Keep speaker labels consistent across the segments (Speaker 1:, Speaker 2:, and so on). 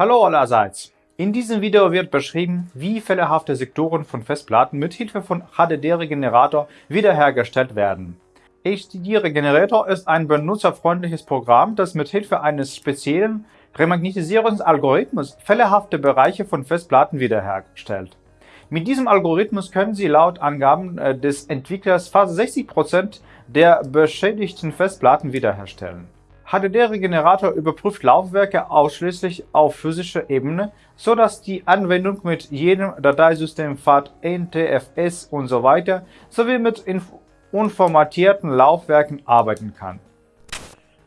Speaker 1: Hallo allerseits! In diesem Video wird beschrieben, wie fehlerhafte Sektoren von Festplatten mit Hilfe von HDD-Regenerator wiederhergestellt werden. HDD-Regenerator ist ein benutzerfreundliches Programm, das mit Hilfe eines speziellen Remagnetisierungsalgorithmus fehlerhafte Bereiche von Festplatten wiederherstellt. Mit diesem Algorithmus können Sie laut Angaben äh, des Entwicklers fast 60% der beschädigten Festplatten wiederherstellen. HDD-Regenerator überprüft Laufwerke ausschließlich auf physischer Ebene, so dass die Anwendung mit jedem Dateisystem FAT, NTFS usw. So sowie mit unformatierten Laufwerken arbeiten kann.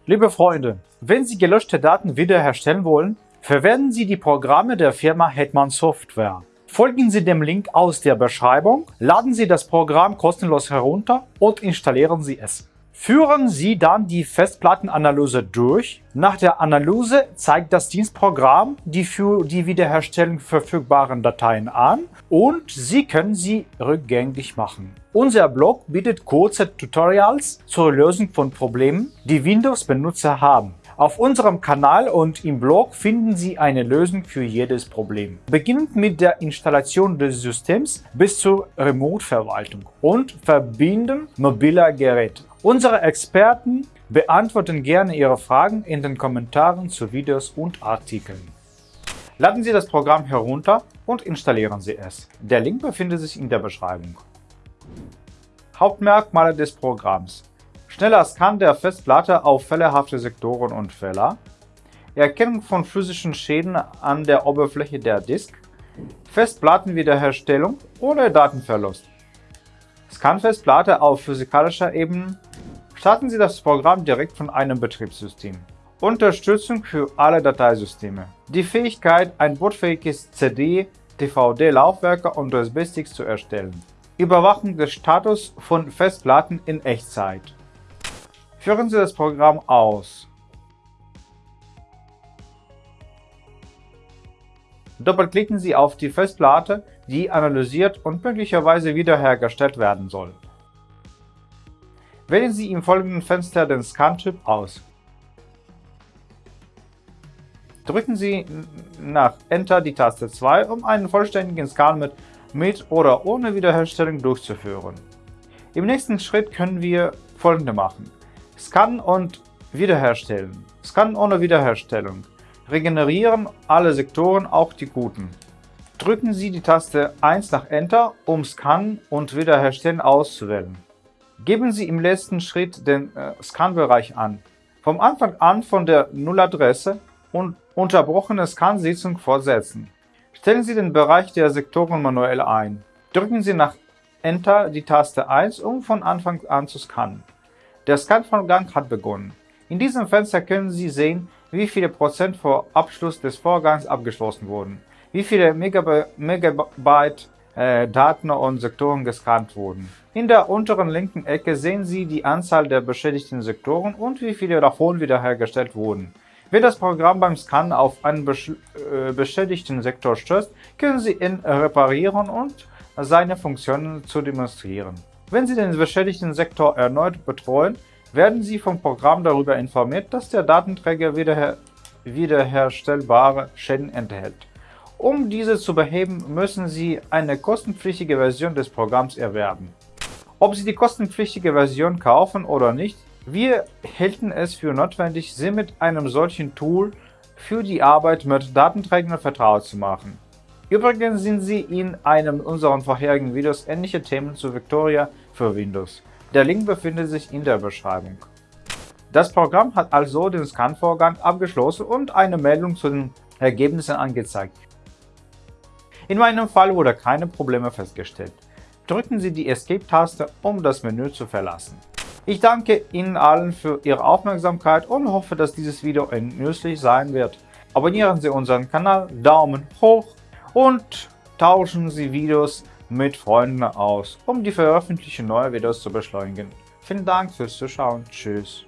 Speaker 1: Liebe Freunde, wenn Sie gelöschte Daten wiederherstellen wollen, verwenden Sie die Programme der Firma Hetman Software. Folgen Sie dem Link aus der Beschreibung, laden Sie das Programm kostenlos herunter und installieren Sie es. Führen Sie dann die Festplattenanalyse durch. Nach der Analyse zeigt das Dienstprogramm die für die Wiederherstellung verfügbaren Dateien an und Sie können sie rückgängig machen. Unser Blog bietet kurze Tutorials zur Lösung von Problemen, die Windows-Benutzer haben. Auf unserem Kanal und im Blog finden Sie eine Lösung für jedes Problem. Beginnend mit der Installation des Systems bis zur Remote-Verwaltung und Verbinden mobiler Geräte. Unsere Experten beantworten gerne Ihre Fragen in den Kommentaren zu Videos und Artikeln. Laden Sie das Programm herunter und installieren Sie es. Der Link befindet sich in der Beschreibung. Hauptmerkmale des Programms schneller Scan der Festplatte auf fehlerhafte Sektoren und Fehler, Erkennung von physischen Schäden an der Oberfläche der Disk, Festplattenwiederherstellung ohne Datenverlust. Scan-Festplatte auf physikalischer Ebene. Starten Sie das Programm direkt von einem Betriebssystem. Unterstützung für alle Dateisysteme. Die Fähigkeit, ein bootfähiges CD, DVD-Laufwerke und USB-Sticks zu erstellen. Überwachung des Status von Festplatten in Echtzeit. Führen Sie das Programm aus. Doppelklicken Sie auf die Festplatte, die analysiert und möglicherweise wiederhergestellt werden soll. Wählen Sie im folgenden Fenster den Scan-Typ aus. Drücken Sie nach Enter die Taste 2, um einen vollständigen Scan mit, mit oder ohne Wiederherstellung durchzuführen. Im nächsten Schritt können wir folgende machen. Scannen und wiederherstellen. Scannen ohne Wiederherstellung. Regenerieren alle Sektoren, auch die guten. Drücken Sie die Taste 1 nach Enter, um Scannen und Wiederherstellen auszuwählen. Geben Sie im letzten Schritt den äh, Scan-Bereich an. Vom Anfang an von der Nulladresse und unterbrochene Scan-Sitzung fortsetzen. Stellen Sie den Bereich der Sektoren manuell ein. Drücken Sie nach Enter die Taste 1, um von Anfang an zu scannen. Der Scan-Vorgang hat begonnen. In diesem Fenster können Sie sehen, wie viele Prozent vor Abschluss des Vorgangs abgeschlossen wurden, wie viele Megabyte äh, Daten und Sektoren gescannt wurden. In der unteren linken Ecke sehen Sie die Anzahl der beschädigten Sektoren und wie viele davon wiederhergestellt wurden. Wenn das Programm beim Scannen auf einen äh, beschädigten Sektor stößt, können Sie ihn reparieren und seine Funktionen zu demonstrieren. Wenn Sie den beschädigten Sektor erneut betreuen, werden Sie vom Programm darüber informiert, dass der Datenträger wiederher wiederherstellbare Schäden enthält. Um diese zu beheben, müssen Sie eine kostenpflichtige Version des Programms erwerben. Ob Sie die kostenpflichtige Version kaufen oder nicht, wir hielten es für notwendig, Sie mit einem solchen Tool für die Arbeit mit Datenträgern vertraut zu machen. Übrigens sind Sie in einem unserer vorherigen Videos ähnliche Themen zu Victoria für Windows. Der Link befindet sich in der Beschreibung. Das Programm hat also den Scan-Vorgang abgeschlossen und eine Meldung zu den Ergebnissen angezeigt. In meinem Fall wurde keine Probleme festgestellt. Drücken Sie die Escape-Taste, um das Menü zu verlassen. Ich danke Ihnen allen für Ihre Aufmerksamkeit und hoffe, dass dieses Video nützlich sein wird. Abonnieren Sie unseren Kanal, Daumen hoch und tauschen Sie Videos mit Freunden aus, um die Veröffentlichung neuer Videos zu beschleunigen. Vielen Dank fürs Zuschauen. Tschüss.